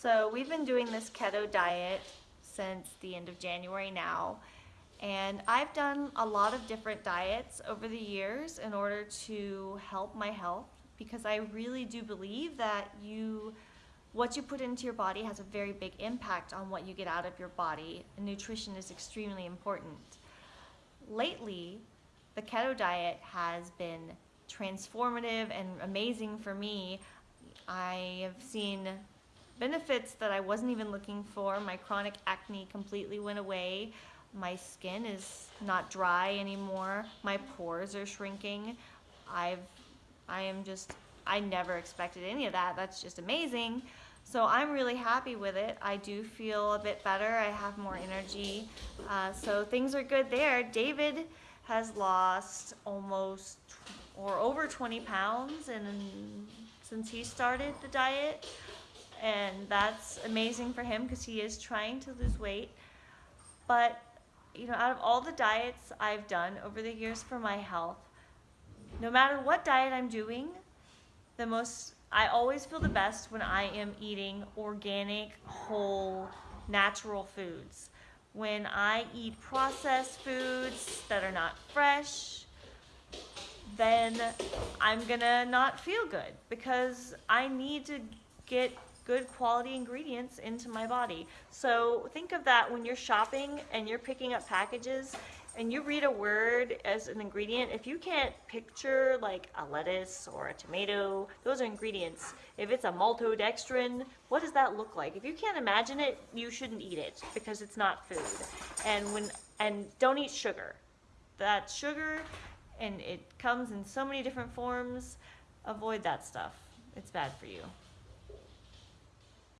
So we've been doing this keto diet since the end of January now. And I've done a lot of different diets over the years in order to help my health because I really do believe that you what you put into your body has a very big impact on what you get out of your body. And nutrition is extremely important. Lately, the keto diet has been transformative and amazing for me. I have seen benefits that I wasn't even looking for. My chronic acne completely went away. My skin is not dry anymore. My pores are shrinking. I've I am just I never expected any of that. That's just amazing. So I'm really happy with it. I do feel a bit better. I have more energy. Uh, so things are good there. David has lost almost or over 20 pounds and since he started the diet and that's amazing for him because he is trying to lose weight. But you know, out of all the diets I've done over the years for my health, no matter what diet I'm doing, the most I always feel the best when I am eating organic, whole, natural foods. When I eat processed foods that are not fresh, then I'm gonna not feel good because I need to get good quality ingredients into my body. So think of that when you're shopping and you're picking up packages and you read a word as an ingredient, if you can't picture like a lettuce or a tomato, those are ingredients. If it's a maltodextrin, what does that look like? If you can't imagine it, you shouldn't eat it because it's not food. And when and don't eat sugar. That's sugar and it comes in so many different forms. Avoid that stuff. It's bad for you.